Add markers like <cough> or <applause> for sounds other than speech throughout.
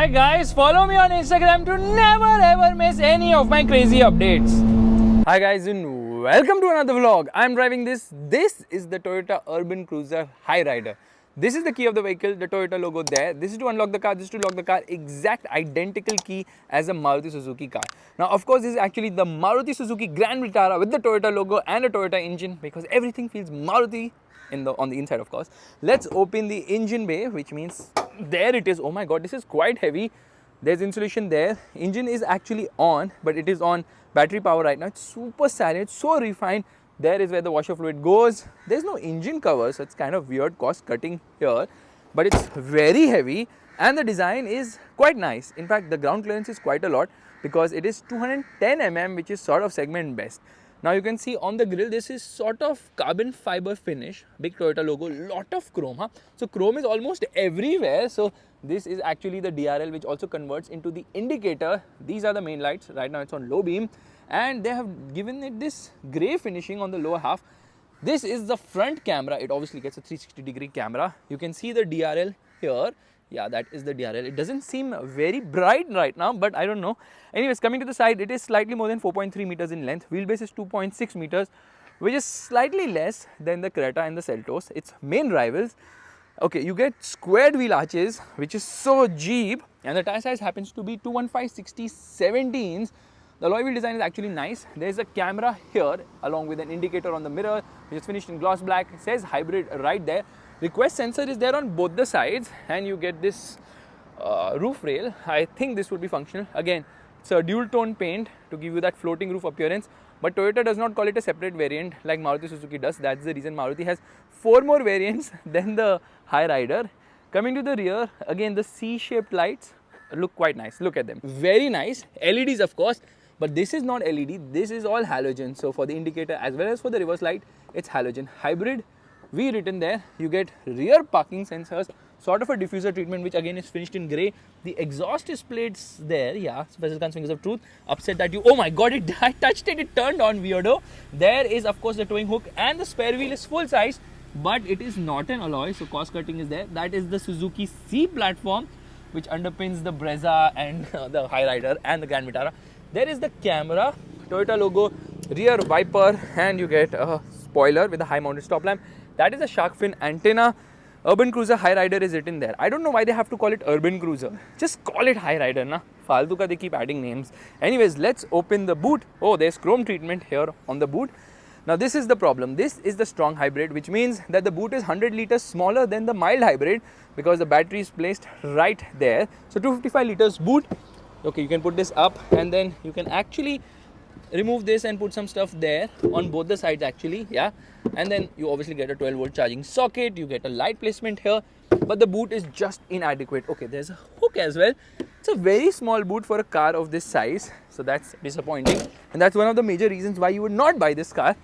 Hi guys, follow me on Instagram to never ever miss any of my crazy updates. Hi guys and welcome to another vlog. I'm driving this. This is the Toyota Urban Cruiser Hyryder. This is the key of the vehicle, the Toyota logo there. This is to unlock the car, this is to lock the car. Exact identical key as a Maruti Suzuki car. Now of course this is actually the Maruti Suzuki Grand Vitara with the Toyota logo and a Toyota engine because everything feels Maruti in the on the inside of course. Let's open the engine bay which means there it is. Oh my god this is quite heavy. There's insulation there. Engine is actually on but it is on battery power right now. It's super silent it's so refined. There is where the washer fluid goes. There's no engine cover so it's kind of weird cost cutting here but it's very heavy and the design is quite nice. In fact the ground clearance is quite a lot because it is 210 mm which is sort of segment best now you can see on the grill this is sort of carbon fiber finish, big Toyota logo, lot of chrome. Huh? So chrome is almost everywhere. So this is actually the DRL which also converts into the indicator. These are the main lights. Right now it's on low beam and they have given it this grey finishing on the lower half. This is the front camera. It obviously gets a 360 degree camera. You can see the DRL here yeah that is the DRL it doesn't seem very bright right now but I don't know anyways coming to the side it is slightly more than 4.3 meters in length wheelbase is 2.6 meters which is slightly less than the Creta and the Seltos its main rivals okay you get squared wheel arches which is so Jeep and the tire size happens to be 215 60 17s the alloy wheel design is actually nice. There is a camera here along with an indicator on the mirror which is finished in gloss black. It says hybrid right there. Request sensor is there on both the sides and you get this uh, roof rail. I think this would be functional. Again, it's a dual tone paint to give you that floating roof appearance. But Toyota does not call it a separate variant like Maruti Suzuki does. That's the reason Maruti has four more <laughs> variants than the Hyryder Coming to the rear, again the C-shaped lights look quite nice. Look at them. Very nice. LEDs of course. But this is not LED. This is all halogen. So for the indicator as well as for the reverse light, it's halogen. Hybrid we written there you get rear parking sensors sort of a diffuser treatment which again is finished in grey the exhaust is plates there yeah special guns fingers of truth upset that you oh my god it <laughs> I touched it it turned on weirdo. There is of course the towing hook and the spare wheel is full size but it is not an alloy so cost cutting is there. That is the Suzuki C platform which underpins the Brezza and uh, <laughs> the Rider and the Grand Vitara. There is the camera Toyota logo rear wiper and you get a spoiler with a high mounted stop lamp that is a shark fin antenna. Urban Cruiser Hyryder is written there. I don't know why they have to call it Urban Cruiser. Just call it Hyryder, na? Faltu ka they keep adding names. Anyways, let's open the boot. Oh, there's chrome treatment here on the boot. Now this is the problem. This is the strong hybrid which means that the boot is 100 liters smaller than the mild hybrid because the battery is placed right there. So 255 liters boot. Okay, you can put this up and then you can actually remove this and put some stuff there on both the sides actually yeah. And then you obviously get a 12 volt charging socket. You get a light placement here. But the boot is just inadequate. Okay there's a hook as well. It's a very small boot for a car of this size. So that's disappointing. And that's one of the major reasons why you would not buy this car.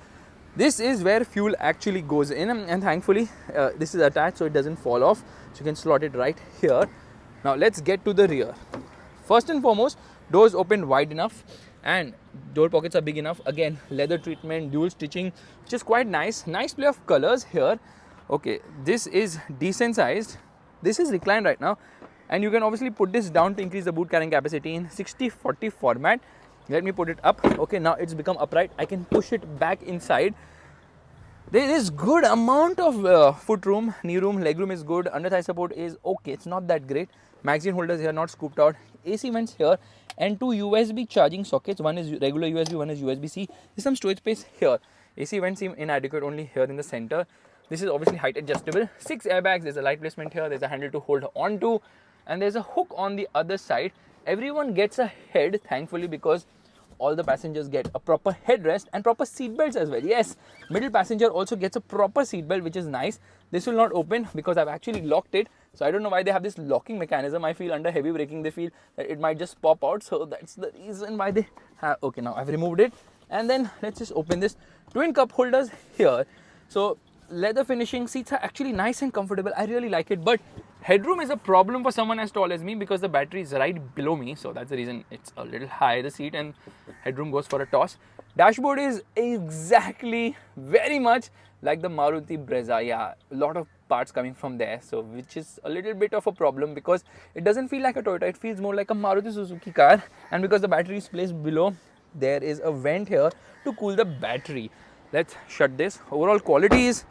This is where fuel actually goes in. And thankfully uh, this is attached so it doesn't fall off. So you can slot it right here. Now let's get to the rear. First and foremost doors open wide enough and door pockets are big enough. Again leather treatment dual stitching which is quite nice. Nice play of colors here. Okay this is decent sized. This is reclined right now. And you can obviously put this down to increase the boot carrying capacity in 60 40 format. Let me put it up. Okay now it's become upright. I can push it back inside. There is good amount of uh, foot room knee room leg room is good. Under thigh support is okay. It's not that great. Magazine holders here not scooped out. Ac vents here and two USB charging sockets. One is regular USB, one is USB-C. There's some storage space here. AC vents seem inadequate only here in the center. This is obviously height adjustable. Six airbags. There's a light placement here. There's a handle to hold on to, and there's a hook on the other side. Everyone gets a head, thankfully, because all the passengers get a proper headrest and proper seat belts as well. Yes, middle passenger also gets a proper seat belt, which is nice. This will not open because I've actually locked it. So I don't know why they have this locking mechanism. I feel under heavy braking, they feel that it might just pop out. So that's the reason why they have, okay, now I've removed it. And then let's just open this twin cup holders here. So leather finishing seats are actually nice and comfortable. I really like it, but headroom is a problem for someone as tall as me because the battery is right below me. So that's the reason it's a little high, the seat and headroom goes for a toss. Dashboard is exactly very much like the Maruti Brezza. Yeah, a lot of parts coming from there. So which is a little bit of a problem because it doesn't feel like a Toyota. It feels more like a Maruti Suzuki car. And because the battery is placed below, there is a vent here to cool the battery. Let's shut this. Overall quality is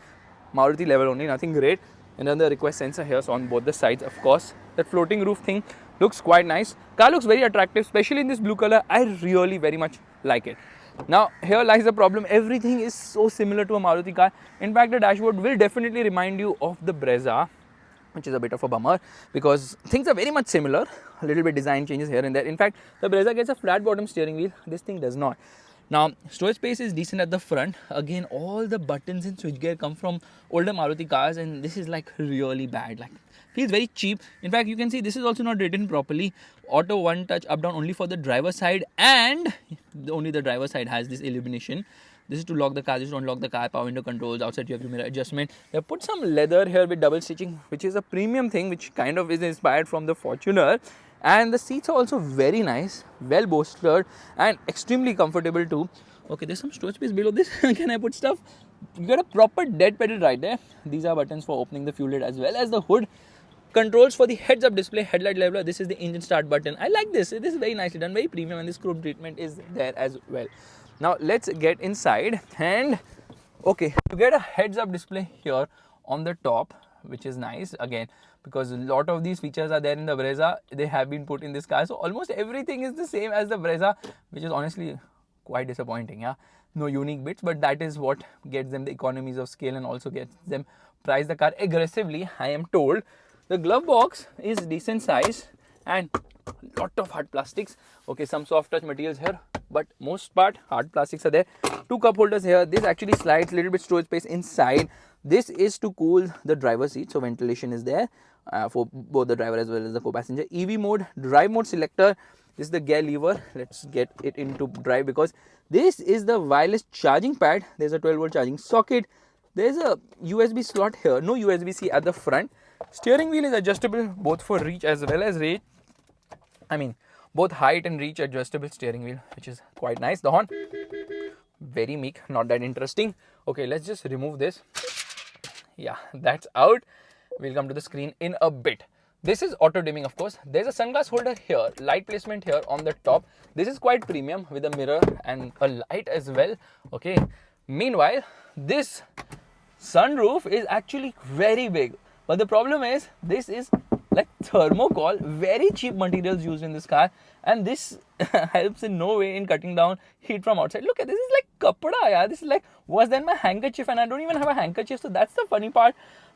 Maruti level only, nothing great. And then the request sensor here so on both the sides, of course. That floating roof thing looks quite nice. Car looks very attractive, especially in this blue color. I really very much like it. Now here lies the problem, everything is so similar to a Maruti car. In fact, the dashboard will definitely remind you of the Brezza which is a bit of a bummer because things are very much similar, a little bit design changes here and there. In fact, the Brezza gets a flat bottom steering wheel, this thing does not. Now, storage space is decent at the front. Again, all the buttons in switchgear come from older Maruti cars and this is like really bad. Like feels very cheap. In fact, you can see this is also not written properly. Auto one touch up down only for the driver side and only the driver side has this illumination. This is to lock the car, this is to unlock the car, power window controls, outside you have your mirror adjustment. They put some leather here with double stitching, which is a premium thing, which kind of is inspired from the Fortuner. And the seats are also very nice, well bolstered and extremely comfortable too. Okay, there's some storage space below this. <laughs> Can I put stuff? You got a proper dead pedal right there. These are buttons for opening the fuel lid as well as the hood controls for the heads up display headlight leveler this is the engine start button i like this this is very nicely done very premium and this chrome treatment is there as well now let's get inside and okay you get a heads up display here on the top which is nice again because a lot of these features are there in the Brezza they have been put in this car so almost everything is the same as the Brezza which is honestly quite disappointing yeah no unique bits but that is what gets them the economies of scale and also gets them price the car aggressively I am told the glove box is decent size and lot of hard plastics. Okay, some soft touch materials here, but most part hard plastics are there. Two cup holders here. This actually slides little bit storage space inside. This is to cool the driver seat, so ventilation is there uh, for both the driver as well as the co-passenger. EV mode, drive mode selector. This is the gear lever. Let's get it into drive because this is the wireless charging pad. There's a 12 volt charging socket. There's a USB slot here. No USB-C at the front Steering wheel is adjustable both for reach as well as range. I mean, both height and reach adjustable steering wheel, which is quite nice. The horn, very meek, not that interesting. Okay, let's just remove this. Yeah, that's out. We'll come to the screen in a bit. This is auto dimming, of course. There's a sunglass holder here, light placement here on the top. This is quite premium with a mirror and a light as well. Okay. Meanwhile, this sunroof is actually very big but the problem is this is like thermocol, very cheap materials used in this car and this <laughs> helps in no way in cutting down heat from outside. Look at this is like kapda, yeah. This is like worse than my handkerchief and I don't even have a handkerchief. So that's the funny part.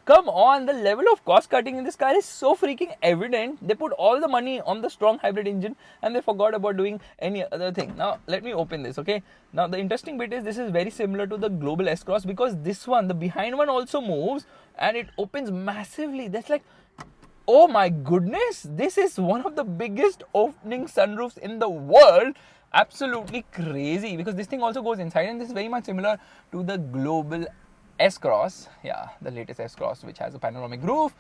Come on, the level of cost cutting in this car is so freaking evident. They put all the money on the strong hybrid engine and they forgot about doing any other thing. Now, let me open this, okay? Now, the interesting bit is this is very similar to the Global S-Cross because this one, the behind one also moves and it opens massively. That's like, oh my goodness, this is one of the biggest opening sunroofs in the world absolutely crazy because this thing also goes inside and this is very much similar to the global S-Cross, yeah, the latest S-Cross which has a panoramic roof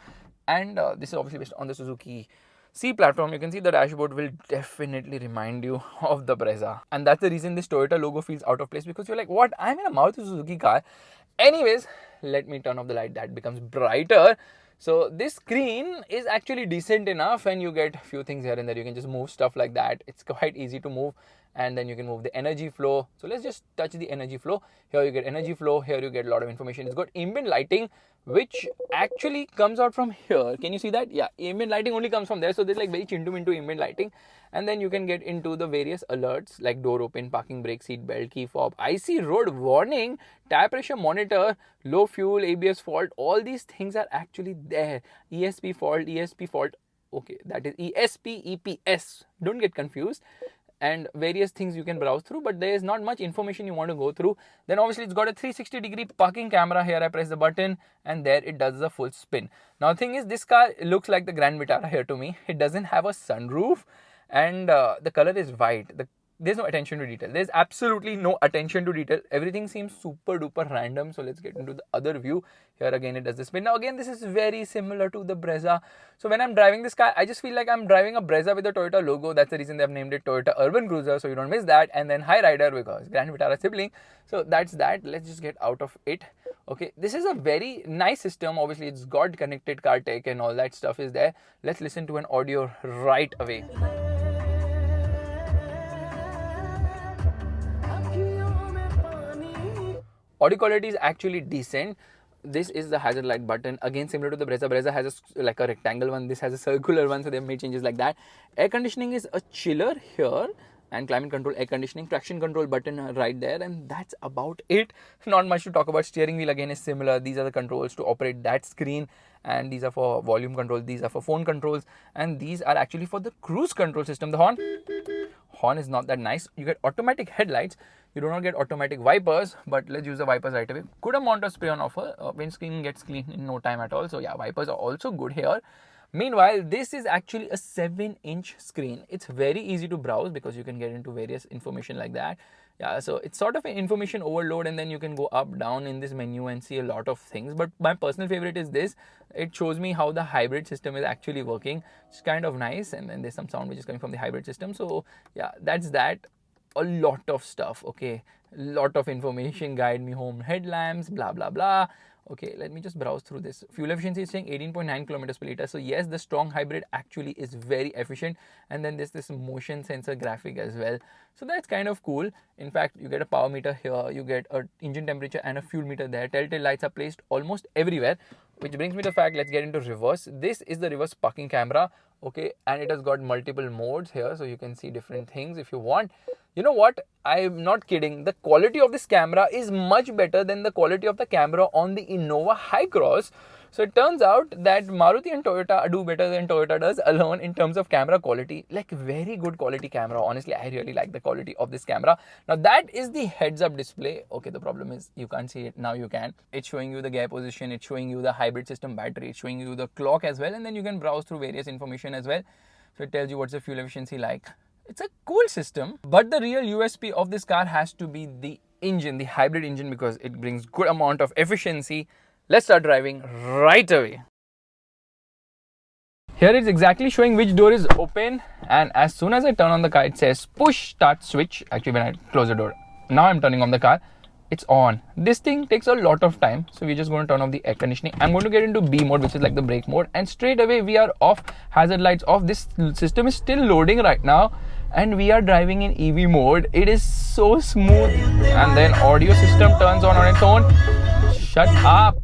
and uh, this is obviously based on the Suzuki C platform, you can see the dashboard will definitely remind you <laughs> of the Brezza. And that's the reason this Toyota logo feels out of place because you're like, what? I'm in a Maruti Suzuki car. Anyways, let me turn off the light that becomes brighter. So this screen is actually decent enough and you get a few things here and there. You can just move stuff like that. It's quite easy to move and then you can move the energy flow. So let's just touch the energy flow. Here you get energy flow. Here you get a lot of information. It's got ambient lighting, which actually comes out from here. Can you see that? Yeah, ambient lighting only comes from there. So there's like very chintum into ambient lighting. And then you can get into the various alerts like door open, parking brake, seat belt, key fob, IC road warning, tire pressure monitor, low fuel, ABS fault. All these things are actually there. ESP fault, ESP fault. Okay, that is ESP, EPS. Don't get confused and various things you can browse through but there is not much information you want to go through. Then obviously it's got a 360 degree parking camera. Here i press the button and there it does the full spin. Now the thing is this car looks like the grand vitara here to me. It doesn't have a sunroof and uh, the color is white. The there's no attention to detail. There's absolutely no attention to detail. Everything seems super duper random. So let's get into the other view. Here again, it does this spin. Now again, this is very similar to the Brezza. So when I'm driving this car, I just feel like I'm driving a Brezza with a Toyota logo. That's the reason they've named it Toyota Urban Cruiser. So you don't miss that. And then Hyryder because Grand Vitara sibling. So that's that. Let's just get out of it. Okay, this is a very nice system. Obviously, it's got connected car tech and all that stuff is there. Let's listen to an audio right away. Audio quality is actually decent. This is the hazard light button. Again similar to the Brezza. Brezza has a, like a rectangle one. This has a circular one so they made changes like that. Air conditioning is a chiller here and climate control air conditioning traction control button right there and that's about it. <laughs> Not much to talk about. Steering wheel again is similar. These are the controls to operate that screen and these are for volume control. These are for phone controls and these are actually for the cruise control system. The horn? Horn is not that nice. You get automatic headlights you do not get automatic wipers but let's use the wipers right away. Good amount of spray on offer? Uh, windscreen gets clean in no time at all. So yeah wipers are also good here. Meanwhile, this is actually a 7 inch screen. It's very easy to browse because you can get into various information like that. Yeah so it's sort of an information overload and then you can go up down in this menu and see a lot of things. But my personal favorite is this. It shows me how the hybrid system is actually working. It's kind of nice and then there's some sound which is coming from the hybrid system. So yeah that's that a lot of stuff okay? Lot of information guide me home headlamps blah blah blah. Okay let me just browse through this. Fuel efficiency is saying 18.9 kilometers per liter. So yes the strong hybrid actually is very efficient. And then there's this motion sensor graphic as well. So that's kind of cool. In fact you get a power meter here you get a engine temperature and a fuel meter there. Telltale lights are placed almost everywhere which brings me to the fact let's get into reverse. This is the reverse parking camera okay? And it has got multiple modes here so you can see different things if you want you know what i'm not kidding the quality of this camera is much better than the quality of the camera on the innova hycross so it turns out that Maruti and Toyota do better than Toyota does <laughs> alone in terms of camera quality. Like very good quality camera. Honestly, I really like the quality of this camera. Now that is the heads up display. Okay, the problem is you can't see it. Now you can. It's showing you the gear position. It's showing you the hybrid system battery. It's showing you the clock as well. And then you can browse through various information as well. So it tells you what's the fuel efficiency like. It's a cool system. But the real USP of this car has to be the engine, the hybrid engine because it brings good amount of efficiency Let's start driving right away. Here it's exactly showing which door is open and as soon as I turn on the car it says push start switch actually when I close the door. Now I'm turning on the car it's on. This thing takes a lot of time so we're just going to turn off the air conditioning. I'm going to get into B mode which is like the brake mode and straight away we are off hazard lights off. This system is still loading right now and we are driving in EV mode. It is so smooth and then audio system turns on on its own. Shut up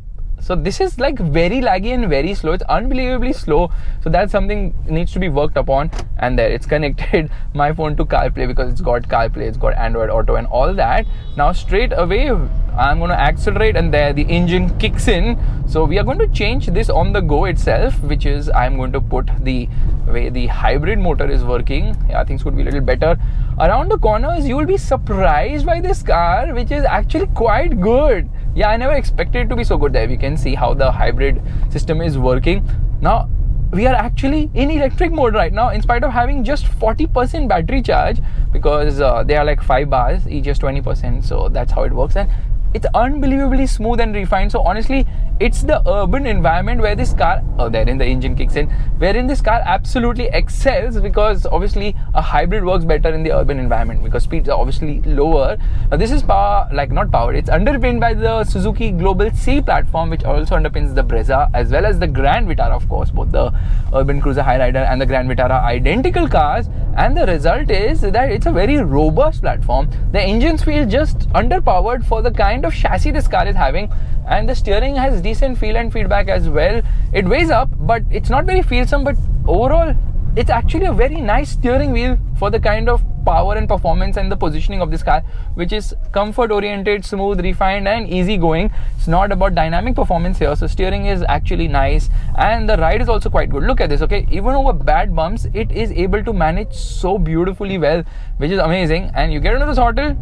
so this is like very laggy and very slow. It's unbelievably slow. So that's something needs to be worked upon. And there it's <laughs> connected my phone to CarPlay because it's got CarPlay it's got Android Auto and all that. Now straight away I'm going to accelerate and there the engine kicks in. So we are going to change this on the go itself which is I'm going to put the way the hybrid motor is working. Yeah things could be a little better. Around the corners you will be surprised by this car which is actually quite good yeah i never expected it to be so good there. We can see how the hybrid system is working. Now we are actually in electric mode right now in spite of having just 40% battery charge because uh, they are like 5 bars each is 20% so that's how it works. And it's unbelievably smooth and refined. So honestly it's the urban environment where this car oh therein the engine kicks in wherein this car absolutely excels because obviously a hybrid works better in the urban environment because speeds are obviously lower. Now this is power like not powered. It's underpinned by the suzuki global c platform which also underpins the brezza as well as the grand vitara of course. Both the urban cruiser hyryder and the grand vitara identical cars. And the result is that it's a very robust platform. The engines feel just underpowered for the kind of chassis this car is having and the steering has decent feel and feedback as well. It weighs up but it's not very feelsome but overall it's actually a very nice steering wheel for the kind of power and performance and the positioning of this car which is comfort oriented smooth refined and easy going it's not about dynamic performance here so steering is actually nice and the ride is also quite good. Look at this okay? Even over bad bumps it is able to manage so beautifully well which is amazing. And you get into the throttle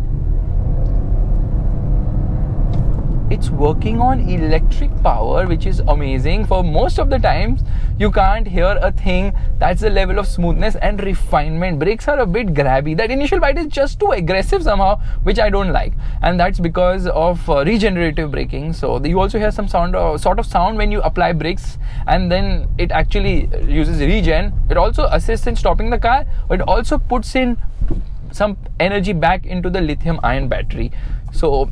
it's working on electric power which is amazing. For most of the times you can't hear a thing. That's the level of smoothness and refinement. Brakes are a bit grabby. That initial bite is just too aggressive somehow which i don't like. And that's because of uh, regenerative braking. So you also hear some sound uh, sort of sound when you apply brakes and then it actually uses regen. It also assists in stopping the car. It also puts in some energy back into the lithium ion battery. So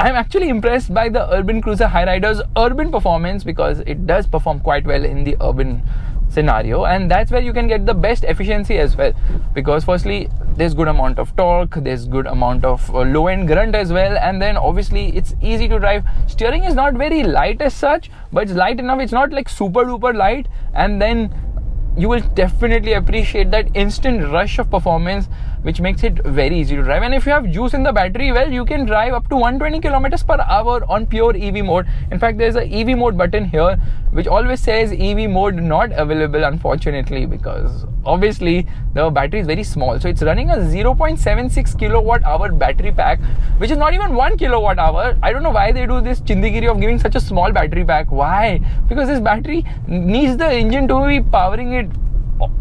I'm actually impressed by the Urban Cruiser Hyryder's urban performance because it does perform quite well in the urban scenario. And that's where you can get the best efficiency as well. Because firstly there's good amount of torque there's good amount of uh, low end grunt as well. And then obviously it's easy to drive. Steering is not very light as such but it's light enough. It's not like super duper light. And then you will definitely appreciate that instant rush of performance which makes it very easy to drive. And if you have juice in the battery well you can drive up to 120 kilometers per hour on pure ev mode. In fact there's a ev mode button here which always says ev mode not available unfortunately because obviously the battery is very small. So it's running a 0.76 kilowatt hour battery pack which is not even 1 kilowatt hour. I don't know why they do this chindigiri of giving such a small battery pack. Why? Because this battery needs the engine to be powering it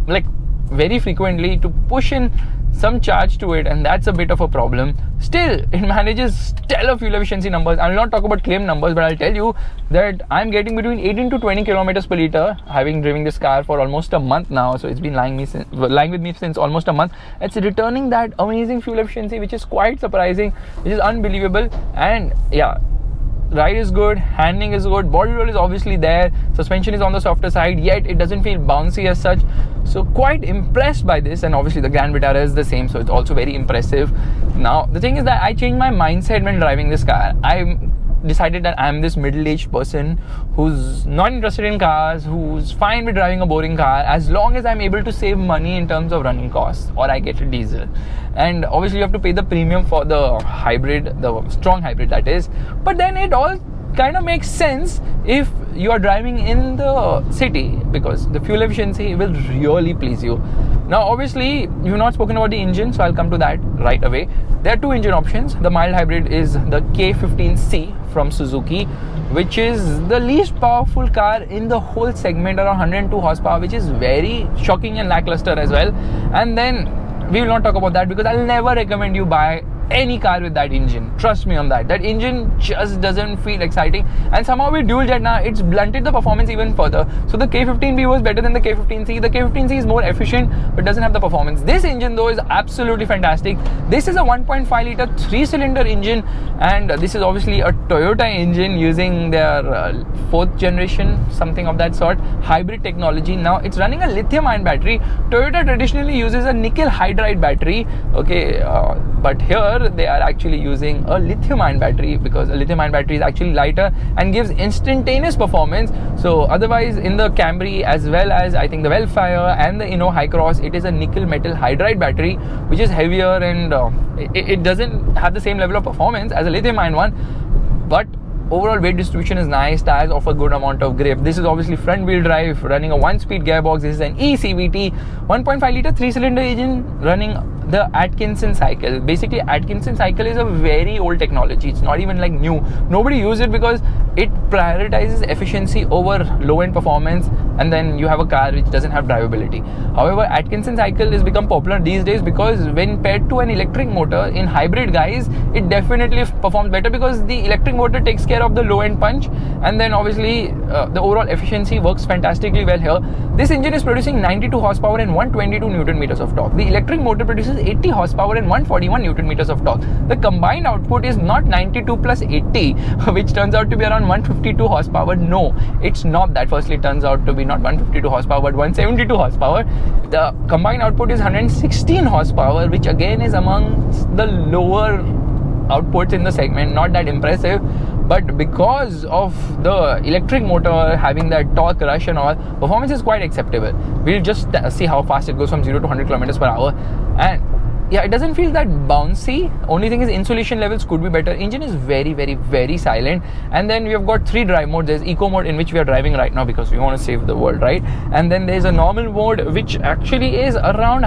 like very frequently to push in some charge to it and that's a bit of a problem. Still it manages stellar fuel efficiency numbers. I'll not talk about claim numbers but i'll tell you that i'm getting between 18 to 20 kilometers per liter having driven this car for almost a month now. So it's been lying me since, lying with me since almost a month. It's returning that amazing fuel efficiency which is quite surprising which is unbelievable. And yeah ride is good, handling is good, body roll is obviously there, suspension is on the softer side, yet it doesn't feel bouncy as such. So quite impressed by this, and obviously the Grand Vitara is the same, so it's also very impressive. Now the thing is that I changed my mindset when driving this car. I decided that I'm this middle-aged person who's not interested in cars, who's fine with driving a boring car as long as I'm able to save money in terms of running costs or I get a diesel. And obviously you have to pay the premium for the hybrid, the strong hybrid that is. But then it all kind of makes sense if you are driving in the city because the fuel efficiency will really please you. Now, obviously, you've not spoken about the engine, so I'll come to that right away. There are two engine options. The mild hybrid is the K15C from Suzuki, which is the least powerful car in the whole segment, around 102 horsepower, which is very shocking and lackluster as well. And then we will not talk about that because I'll never recommend you buy any car with that engine. Trust me on that. That engine just doesn't feel exciting. And somehow with dual jet now, it's blunted the performance even further. So the K15B was better than the K15C. The K15C is more efficient but doesn't have the performance. This engine though is absolutely fantastic. This is a 1.5 liter three cylinder engine and this is obviously a Toyota engine using their uh, fourth generation, something of that sort, hybrid technology. Now it's running a lithium ion battery. Toyota traditionally uses a nickel hydride battery. Okay, uh, but here they are actually using a lithium ion battery because a lithium ion battery is actually lighter and gives instantaneous performance. So otherwise in the camry as well as i think the Vellfire and the Inno Hycross it is a nickel metal hydride battery which is heavier and uh, it, it doesn't have the same level of performance as a lithium ion one. But overall weight distribution is nice. Tires offer a good amount of grip. This is obviously front wheel drive running a one speed gearbox. This is an ecvt 1.5 liter three cylinder engine running the Atkinson cycle. Basically, Atkinson cycle is a very old technology. It's not even like new. Nobody uses it because it prioritizes efficiency over low-end performance, and then you have a car which doesn't have drivability. However, Atkinson cycle has become popular these days because when paired to an electric motor in hybrid guys, it definitely performs better because the electric motor takes care of the low-end punch, and then obviously uh, the overall efficiency works fantastically well here. This engine is producing 92 horsepower and 122 newton meters of torque. The electric motor produces 80 horsepower and 141 newton meters of torque. The combined output is not 92 plus 80, <laughs> which turns out to be around 152 horsepower. No, it's not that. Firstly, it turns out to be not 152 horsepower but 172 horsepower. The combined output is 116 horsepower, which again is amongst the lower outputs in the segment, not that impressive. But because of the electric motor having that torque rush and all, performance is quite acceptable. We'll just see how fast it goes from 0 to 100 kilometers per hour. And yeah, it doesn't feel that bouncy. Only thing is insulation levels could be better. Engine is very, very, very silent. And then we have got three drive modes. There's eco mode in which we are driving right now because we want to save the world, right? And then there's a normal mode which actually is around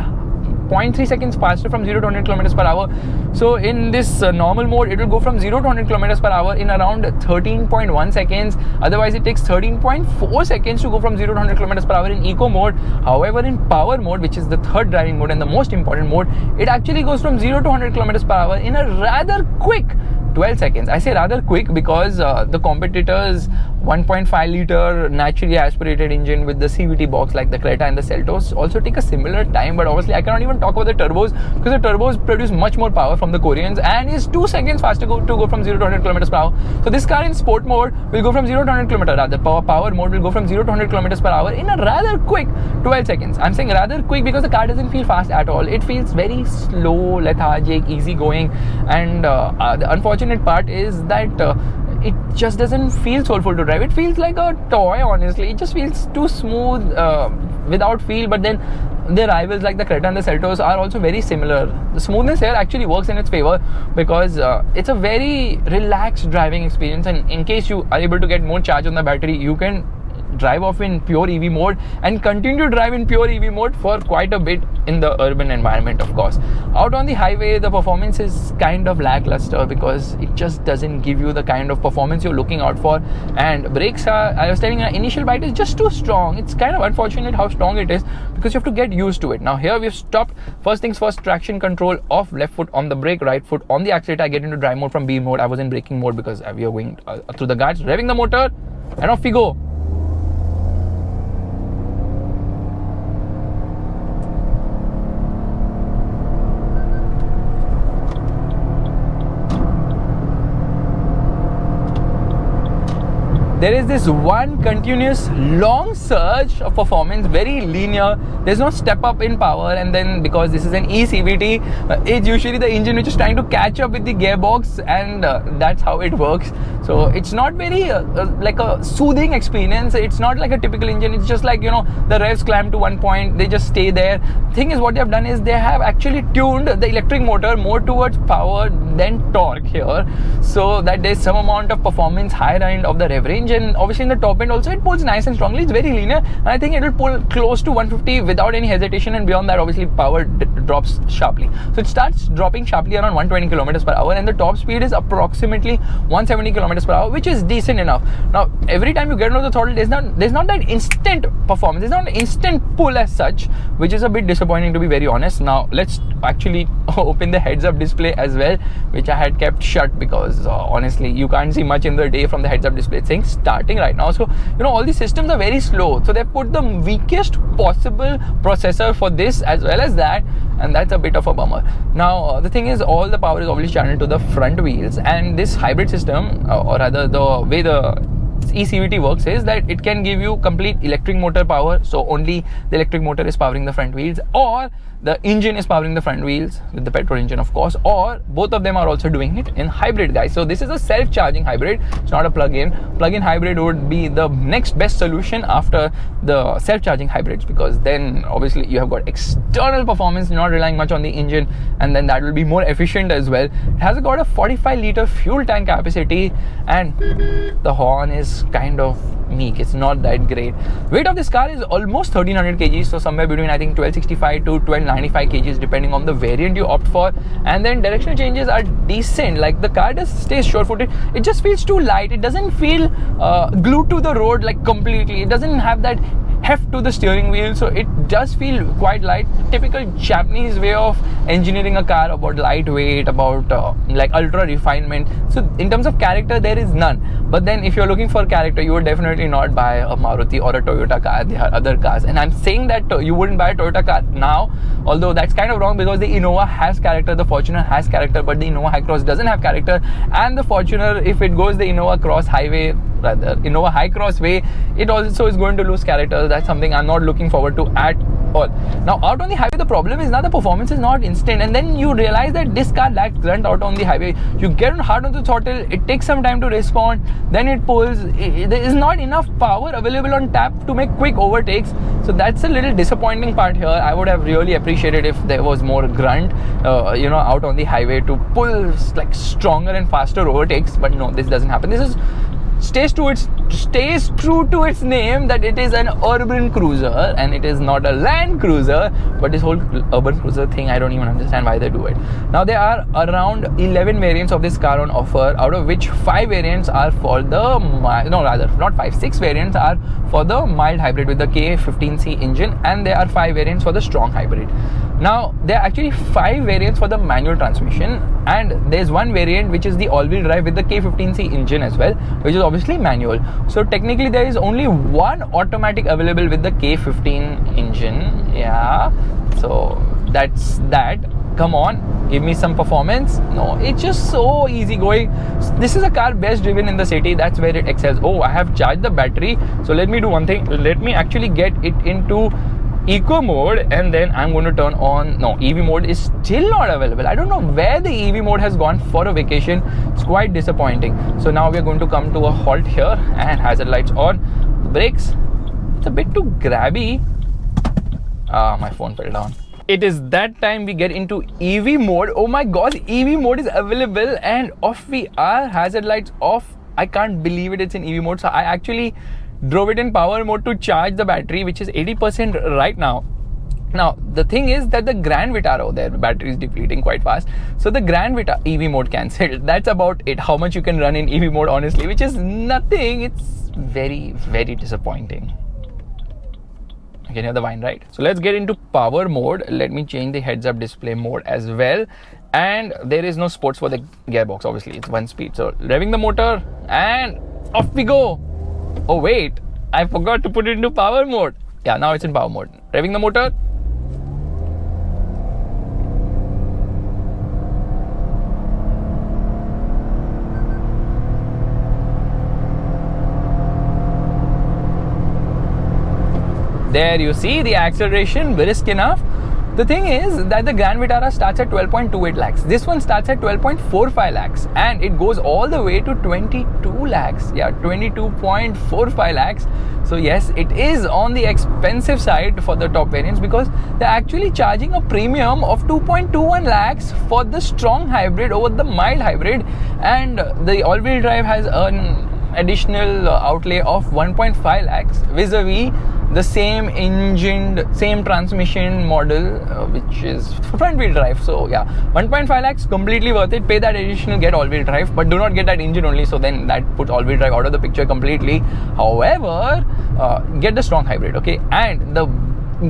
0.3 seconds faster from 0 to 100 kilometers per hour. So in this uh, normal mode, it will go from 0 to 100 kilometers per hour in around 13.1 seconds. Otherwise, it takes 13.4 seconds to go from 0 to 100 kilometers per hour in eco mode. However, in power mode, which is the third driving mode and the most important mode, it actually goes from 0 to 100 kilometers per hour in a rather quick 12 seconds. I say rather quick because uh, the competitors 1.5 liter naturally aspirated engine with the CVT box like the Creta and the Seltos also take a similar time. But obviously, I cannot even talk about the turbos because the turbos produce much more power from the Koreans and is two seconds faster go, to go from 0 to 100 kilometers per hour. So this car in sport mode will go from 0 to 100 kilometers. Rather, power power mode will go from 0 to 100 kilometers per hour in a rather quick 12 seconds. I'm saying rather quick because the car doesn't feel fast at all. It feels very slow, lethargic, easy going and uh, uh, the unfortunate part is that. Uh, it just doesn't feel soulful to drive. It feels like a toy, honestly. It just feels too smooth uh, without feel. But then the rivals like the Creta and the Seltos are also very similar. The smoothness here actually works in its favor because uh, it's a very relaxed driving experience. And in case you are able to get more charge on the battery, you can drive off in pure EV mode and continue to drive in pure EV mode for quite a bit in the urban environment, of course. Out on the highway, the performance is kind of lackluster because it just doesn't give you the kind of performance you're looking out for. And brakes are, I was telling you, initial bite is just too strong. It's kind of unfortunate how strong it is because you have to get used to it. Now, here we've stopped. First things first, traction control off left foot on the brake, right foot on the accelerator. I get into drive mode from B mode. I was in braking mode because we are going uh, through the guards, revving the motor, and off we go. There is this one continuous long surge of performance, very linear. There's no step up in power, and then because this is an eCVT, uh, it's usually the engine which is trying to catch up with the gearbox, and uh, that's how it works. So it's not very uh, uh, like a soothing experience. It's not like a typical engine. It's just like you know the revs climb to one point, they just stay there. Thing is, what they have done is they have actually tuned the electric motor more towards power than torque here, so that there's some amount of performance higher end of the rev range and obviously in the top end also it pulls nice and strongly. It's very linear and I think it will pull close to 150 without any hesitation and beyond that obviously power drops sharply. So it starts dropping sharply around 120 kilometers per hour and the top speed is approximately 170 kilometers per hour which is decent enough. Now every time you get into the throttle there's not there's not that instant performance. There's not an instant pull as such which is a bit disappointing to be very honest. Now let's actually <laughs> open the heads up display as well which I had kept shut because uh, honestly you can't see much in the day from the heads up display. It's saying starting right now. So, you know, all these systems are very slow. So, they put the weakest possible processor for this as well as that, and that's a bit of a bummer. Now, uh, the thing is, all the power is obviously channeled to the front wheels, and this hybrid system, uh, or rather, the way the eCVT works is that it can give you complete electric motor power, so only the electric motor is powering the front wheels, or the engine is powering the front wheels with the petrol engine of course or both of them are also doing it in hybrid guys. So this is a self-charging hybrid. It's not a plug-in. Plug-in hybrid would be the next best solution after the self-charging hybrids because then obviously you have got external performance not relying much on the engine and then that will be more efficient as well. It has got a 45 liter fuel tank capacity and the horn is kind of it's not that great. Weight of this car is almost 1300 kg so somewhere between i think 1265 to 1295 kg, depending on the variant you opt for. And then directional changes are decent. Like the car does stay sure footed it just feels too light. It doesn't feel uh, glued to the road like completely. It doesn't have that heft to the steering wheel so it does feel quite light. Typical japanese way of engineering a car about lightweight about uh, like ultra refinement. So in terms of character there is none. But then if you're looking for character you would definitely not buy a maruti or a toyota car. There are other cars. And i'm saying that uh, you wouldn't buy a toyota car now although that's kind of wrong because the innova has character the fortuner has character but the innova cross doesn't have character. And the fortuner if it goes the innova cross highway rather innova Hycross way it also is going to lose character. That's something i'm not looking forward to at all. Now out on the highway the problem is now the performance is not instant and then you realize that this car lacks grunt out on the highway. You get hard on the throttle it takes some time to respond then it pulls there is not enough power available on tap to make quick overtakes. So that's a little disappointing part here. I would have really appreciated if there was more grunt uh, you know out on the highway to pull like stronger and faster overtakes but no this doesn't happen. This is stays to its stays true to its name that it is an urban cruiser and it is not a land cruiser. But this whole urban cruiser thing, I don't even understand why they do it. Now there are around 11 variants of this car on offer, out of which five variants are for the no rather not five, six variants are for the mild hybrid with the K15C engine, and there are five variants for the strong hybrid. Now there are actually five variants for the manual transmission, and there's one variant which is the all-wheel drive with the K15C engine as well, which is obviously manual. So technically there is only one automatic available with the K15 engine. Yeah, so that's that. Come on, give me some performance. No, it's just so easy going. This is a car best driven in the city. That's where it excels. Oh, I have charged the battery. So let me do one thing. Let me actually get it into eco mode and then I'm going to turn on no EV mode is still not available. I don't know where the EV mode has gone for a vacation. It's quite disappointing. So now we're going to come to a halt here and hazard lights on. The brakes it's a bit too grabby. Ah my phone fell down. It is that time we get into EV mode. Oh my god EV mode is available and off we are. Hazard lights off. I can't believe it it's in EV mode. So I actually drove it in power mode to charge the battery, which is 80% right now. Now, the thing is that the Grand Vitara, their battery is depleting quite fast. So the Grand Vitara EV mode cancelled. <laughs> That's about it. How much you can run in EV mode, honestly, which is nothing. It's very, very disappointing. You can hear the whine, right? So let's get into power mode. Let me change the heads up display mode as well. And there is no sports for the gearbox, obviously. It's one speed. So revving the motor and off we go. Oh wait, I forgot to put it into power mode. Yeah, now it's in power mode. Revving the motor. There you see the acceleration brisk enough the thing is that the Grand Vitara starts at 12.28 lakhs. This one starts at 12.45 lakhs and it goes all the way to 22 lakhs. Yeah, 22.45 lakhs. So, yes, it is on the expensive side for the top variants because they're actually charging a premium of 2.21 lakhs for the strong hybrid over the mild hybrid, and the all wheel drive has an additional outlay of 1.5 lakhs vis a vis the same engine, same transmission model, uh, which is front wheel drive. So yeah, 1.5 lakhs completely worth it. Pay that additional, get all wheel drive, but do not get that engine only. So then that puts all wheel drive out of the picture completely. However, uh, get the strong hybrid, okay? And the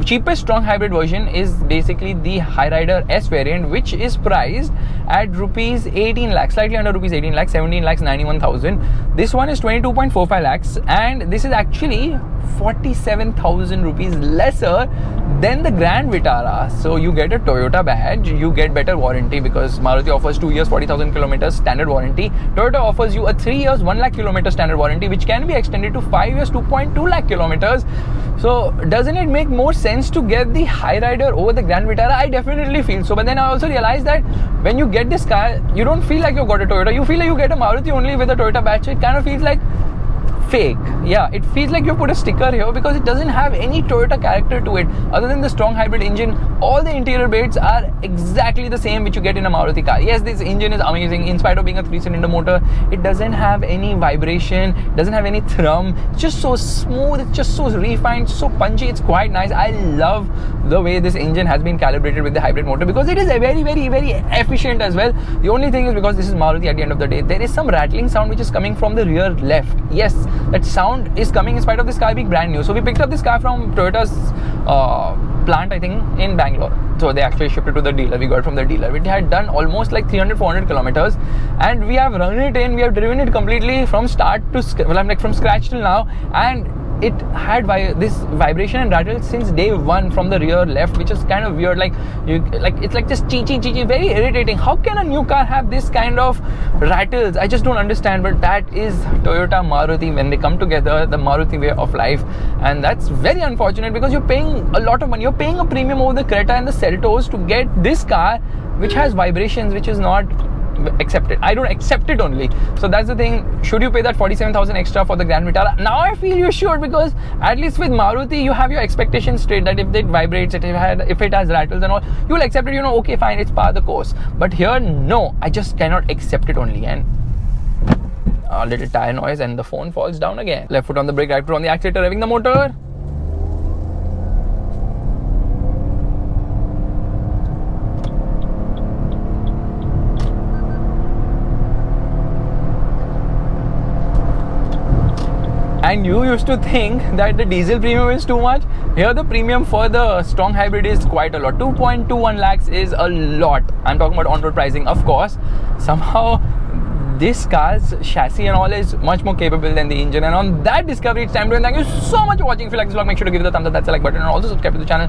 cheapest strong hybrid version is basically the Hyryder S variant, which is priced at rupees 18 lakhs, slightly under rupees 18 lakhs, 17 lakhs 91,000. This one is 22.45 lakhs, and this is actually 47,000 rupees lesser than the Grand Vitara. So you get a Toyota badge, you get better warranty because Maruti offers 2 years 40,000 kilometers standard warranty. Toyota offers you a 3 years 1 lakh kilometer standard warranty which can be extended to 5 years 2.2 lakh kilometers. So doesn't it make more to get the Hyryder over the Grand Vitara? I definitely feel so. But then I also realized that when you get this car, you don't feel like you've got a Toyota. You feel like you get a Maruti only with a Toyota badge. It kind of feels like fake. Yeah, it feels like you put a sticker here because it doesn't have any Toyota character to it other than the strong hybrid engine. All the interior bits are exactly the same which you get in a Maruti car. Yes, this engine is amazing in spite of being a three cylinder motor. It doesn't have any vibration, doesn't have any thrum. It's just so smooth, it's just so refined, so punchy. It's quite nice. I love the way this engine has been calibrated with the hybrid motor because it is a very, very, very efficient as well. The only thing is because this is Maruti at the end of the day, there is some rattling sound which is coming from the rear left. Yes, that sound is coming in spite of this car being brand new. So we picked up this car from Toyota's uh, plant, I think, in Bangalore. So they actually shipped it to the dealer. We got from the dealer. It had done almost like 300, 400 kilometers, and we have run it in. We have driven it completely from start to well, I'm like from scratch till now, and it had vi- this vibration and rattle since day one from the rear left, which is kind of weird. Like you, like it's like just chee chee chee very irritating. How can a new car have this kind of rattles? I just don't understand. But that is Toyota Maruti when they come together, the Maruti way of life, and that's very unfortunate because you're paying a lot of money. You're paying a premium over the Creta and the Seltos to get this car, which has vibrations, which is not accept it. I don't accept it only. So that's the thing. Should you pay that 47,000 extra for the Grand Vitara? Now I feel you should because at least with Maruti you have your expectations straight that if it vibrates, if it, had, if it has rattles and all, you'll accept it. You know, okay, fine, it's part of the course. But here, no, I just cannot accept it only. And a little tire noise, and the phone falls down again. Left foot on the brake, right foot on the accelerator, revving the motor. And you used to think that the diesel premium is too much? Here the premium for the strong hybrid is quite a lot. 2.21 lakhs is a lot. I'm talking about on-road pricing of course. Somehow this car's chassis and all is much more capable than the engine. And on that discovery it's time to end thank you so much for watching. If you like this vlog make sure to give it a thumbs up. That's the like button. And also subscribe to the channel.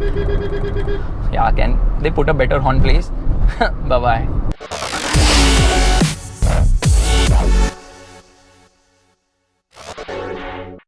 Yeah can they put a better horn please? <laughs> Bye bye